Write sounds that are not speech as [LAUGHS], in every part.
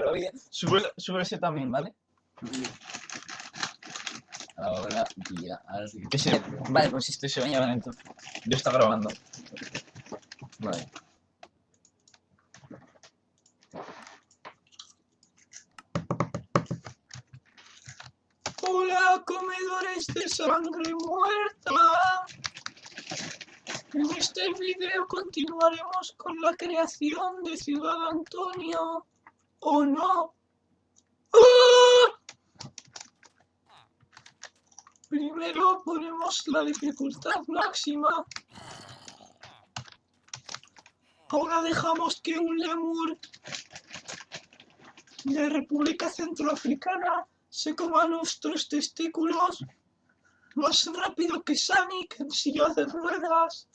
Pero bien, sube, sube ese también, ¿vale? Ahora, ya. Que se- Vale, pues esto se baña lento. Yo está grabando. Vale. Hola, comedores de sangre muerta. En este video continuaremos con la creación de Ciudad Antonio. ¿O no? ¡Ah! Primero ponemos la dificultad máxima. Ahora dejamos que un lemur de República Centroafricana se coma nuestros testículos más rápido que Sonic en silla de ruedas.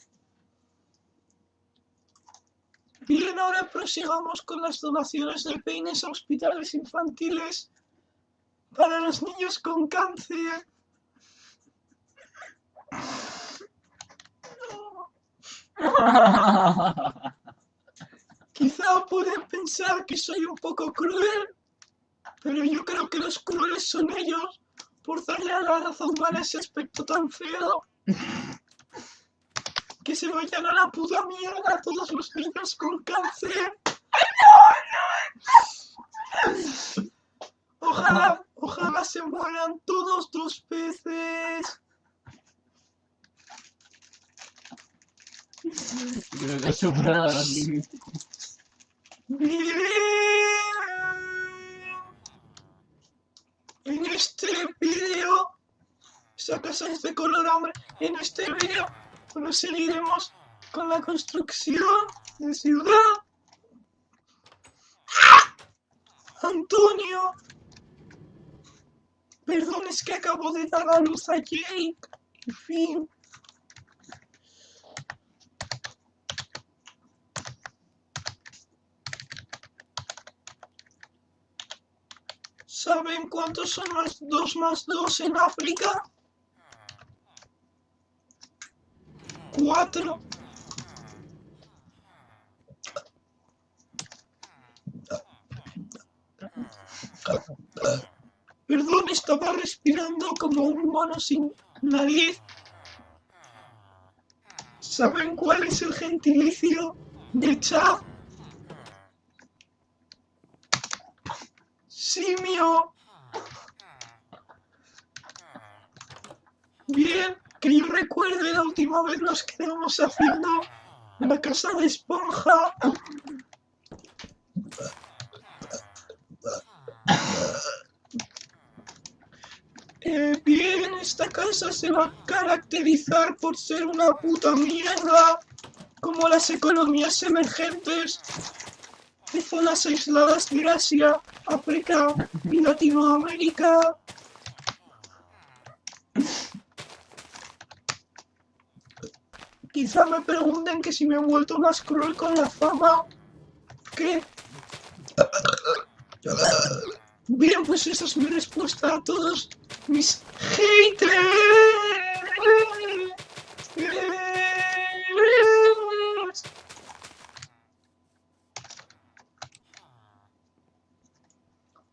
Bien, ahora prosigamos con las donaciones de peines a hospitales infantiles para los niños con cáncer. Quizá pueden pensar que soy un poco cruel, pero yo creo que los crueles son ellos por darle a la raza humana ese aspecto tan feo. Que se vayan a la puta mierda todos los niños con cáncer. Ojalá, ojalá se mueran todos los peces. Creo que superado. En este casa es de color hambre. En este vídeo proseguiremos con la construcción de ciudad. Antonio. Perdón, es que acabo de dar a luz a Jake. En fin. ¿Saben cuántos son los dos más dos en África? Cuatro. Perdón, estaba respirando como un mono sin nariz. ¿Saben cuál es el gentilicio de Chad? Simio. Bien, que yo recuerde la última vez nos quedamos haciendo la casa de esponja. Eh, bien, esta casa se va a caracterizar por ser una puta mierda, como las economías emergentes de zonas aisladas de Asia, África y Latinoamérica. Quizá me pregunten que si me he vuelto más cruel con la fama. ¿Qué? Bien, pues esa es mi respuesta a todos mis haters.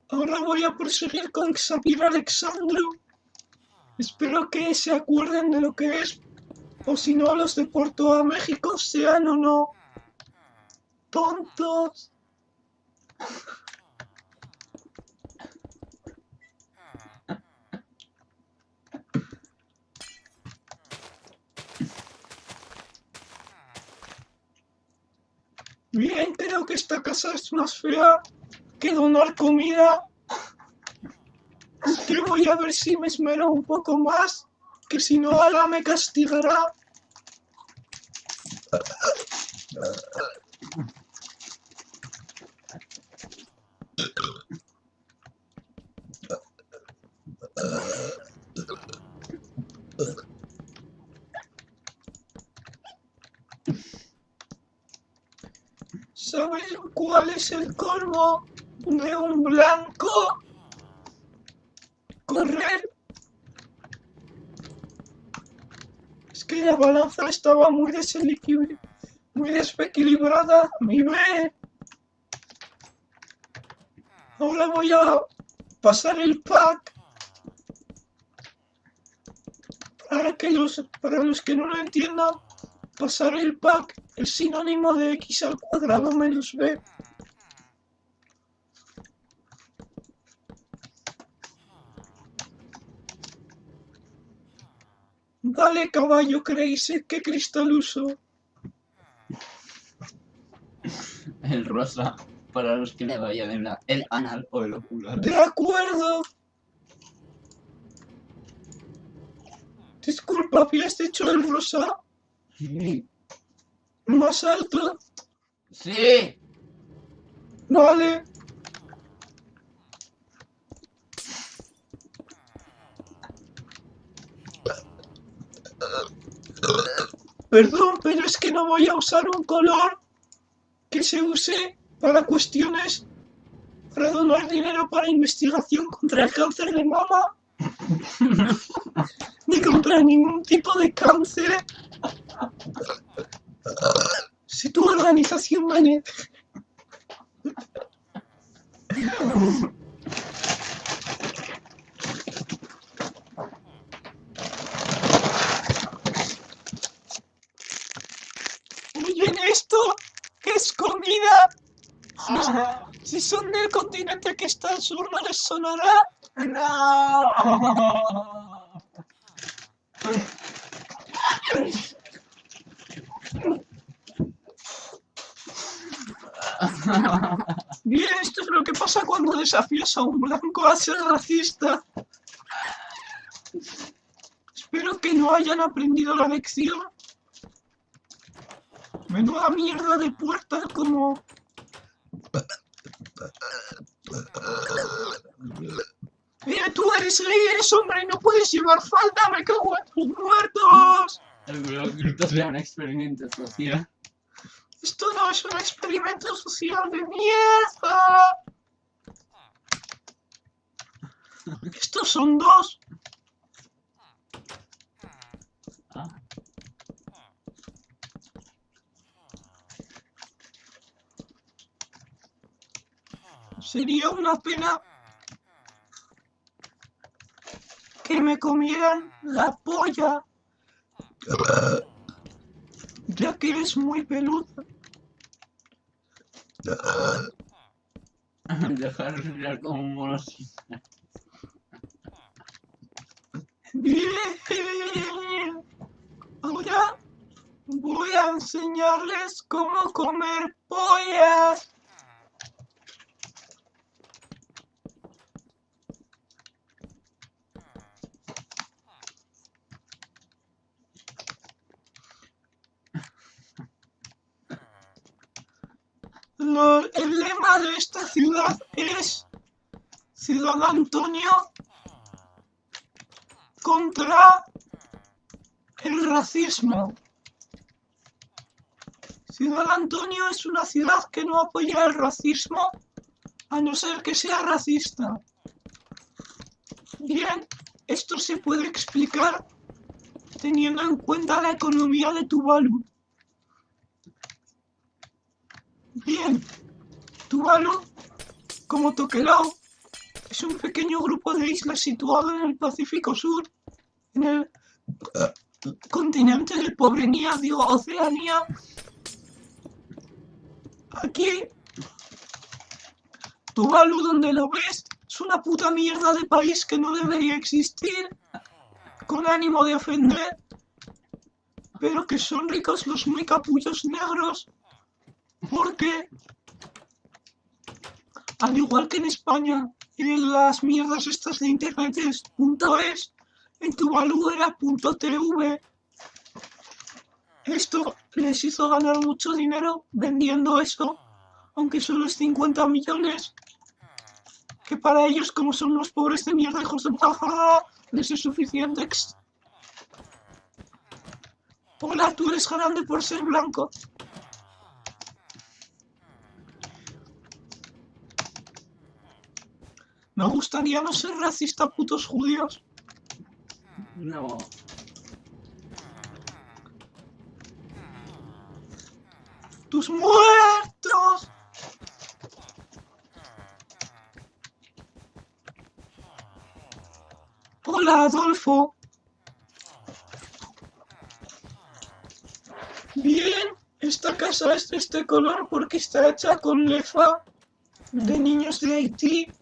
Ahora voy a proseguir con Xavier Alexandru. Espero que se acuerden de lo que es, o si no, los de Porto a México sean o no tontos. Bien, creo que esta casa es más fea que donar comida. Que voy a ver si me esmero un poco más, que si no, Ala me castigará. ¿Sabes cuál es el colmo de un blanco? Correr. Es que la balanza estaba muy muy desequilibrada. Mi ve. Ahora voy a pasar el pack para que los para los que no lo entiendan pasar el pack el sinónimo de x al cuadrado menos b Vale, caballo, ¿creéis qué cristal uso? El rosa, para los que le vayan en la, el anal o el ocular. De acuerdo. Disculpa, ¿habías hecho el rosa Sí. [LAUGHS] más alto? Sí. Vale. Perdón, pero es que no voy a usar un color que se use para cuestiones para donar dinero para investigación contra el cáncer de mama [LAUGHS] ni contra ningún tipo de cáncer. Si tu organización me esto, es comida. Si son del continente que está al sur, les sonará. No. Bien, esto es lo que pasa cuando desafías a un blanco a ser racista. Espero que no hayan aprendido la lección. Menuda mierda de puerta como... Mira, tú eres gay, eres hombre y no puedes llevar falda, me cago en tus muertos. Espero que esto sea un experimento social. Esto no es un experimento social de mierda. [LAUGHS] Estos son dos. Sería una pena que me comieran la polla. Ya que eres muy peluda. [LAUGHS] Dejar de como así. Bien. Ahora voy a enseñarles cómo comer pollas. El lema de esta ciudad es Ciudad Antonio contra el racismo. Ciudad Antonio es una ciudad que no apoya el racismo a no ser que sea racista. Bien, esto se puede explicar teniendo en cuenta la economía de Tuvalu. Bien, Tuvalu, como Tokelau, es un pequeño grupo de islas situado en el Pacífico Sur, en el continente de Pobrenia, digo, Oceanía. Aquí, Tuvalu, donde lo ves, es una puta mierda de país que no debería existir, con ánimo de ofender, pero que son ricos los muy capullos negros, porque, al igual que en España, en las mierdas estas de internet es .es, en Tuvalu era .tv. Esto les hizo ganar mucho dinero vendiendo eso, aunque solo es 50 millones, que para ellos, como son los pobres de mierda, hijos de puta, les es suficiente. Hola, tú eres grande por ser blanco. ¿No gustaría no ser racista, putos judíos? No. ¡Tus muertos! Hola, Adolfo. Bien, esta casa es de este color porque está hecha con lefa de niños de Haití.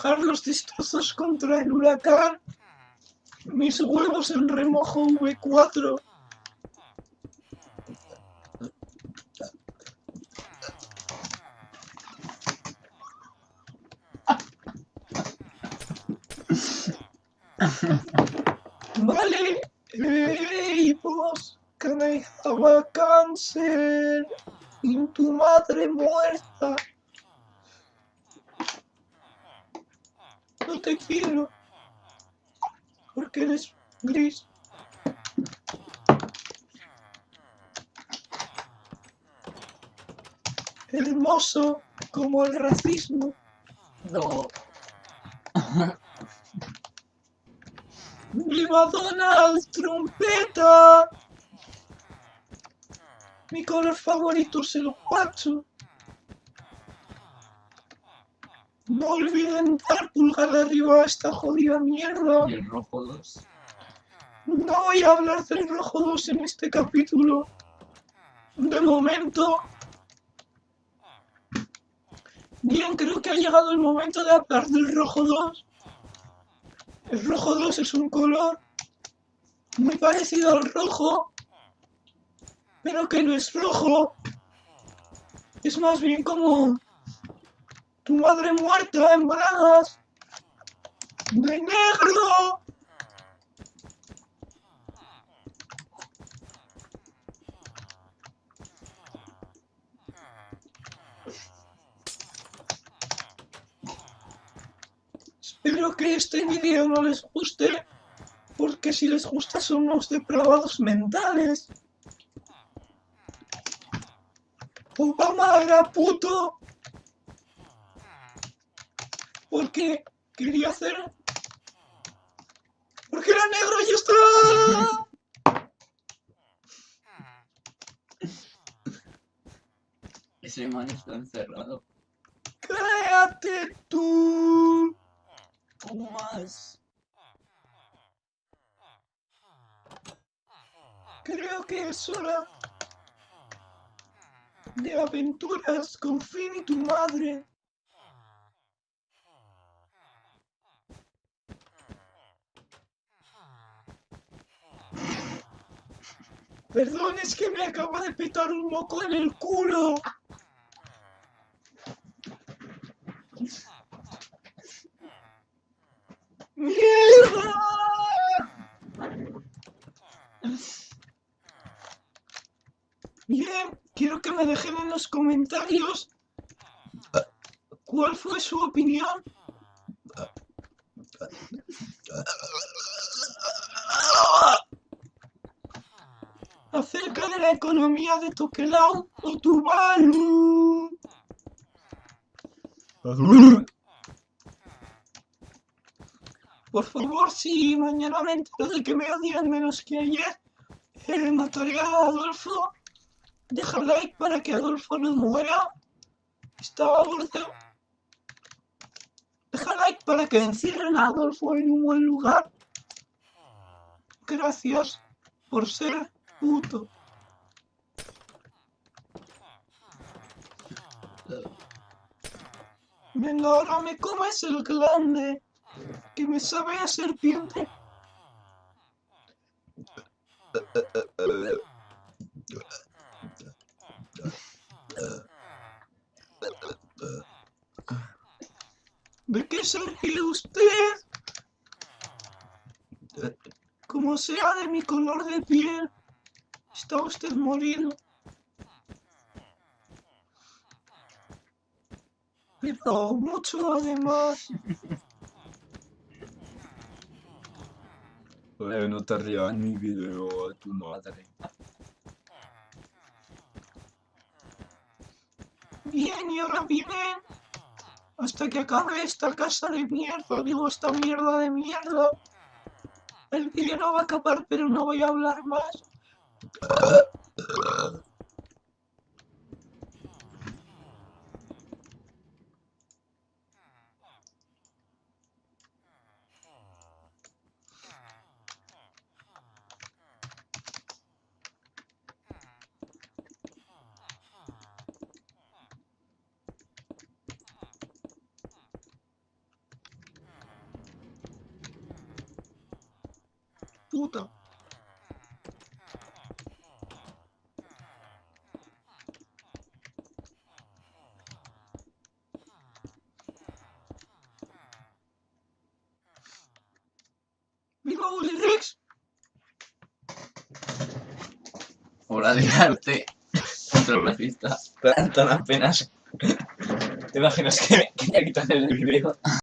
Para bajar los destrozos contra el huracán. Mis huevos en remojo V4. Vale, hey, vos, a tu madre muerta? Te quiero, porque eres gris. Hermoso como el racismo. No. ¡Viva Donald! ¡Trompeta! Mi color favorito es el pacho. No olviden dar pulgar arriba a esta jodida mierda. Y el rojo 2. No voy a hablar del rojo 2 en este capítulo. De momento. Bien, creo que ha llegado el momento de hablar del rojo 2. El rojo 2 es un color muy parecido al rojo, pero que no es rojo. Es más bien como tu madre muerta en bragas de negro. Espero que este vídeo no les guste, porque si les gusta son unos depravados mentales. Obama era puto. Porque quería hacer... Porque era negro y ya está. Ese man está encerrado. Cállate tú. ¿Cómo más? Creo que es hora de aventuras con Finn y tu madre. Perdón, es que me acaba de petar un moco en el culo. ¡Mierda! Bien, quiero que me dejen en los comentarios cuál fue su opinión acerca de economía de Tokelau o Tuvalu. Por favor, si mañana me entero de que me odian menos que ayer, eh, mataré a Adolfo. Deja like para que Adolfo no muera. Estaba gordo. Deja like para que encierren a Adolfo en un buen lugar. Gracias por ser puto. Venga, ahora me el glande. Que me sabe a serpiente. ¿De qué se usted? Como sea de mi color de piel, está usted morido. Pero mucho además. Joder, no te rías en mi video a tu madre. Bien, y ahora viven hasta que acabe esta casa de mierda, digo, esta mierda de mierda. El vídeo no va a acabar, pero no voy a hablar más. Puta. ¡Viva Willy Rex! Obra de arte racista. Tan, tan apenas. ¿Te imaginas que me quería quitar el vídeo?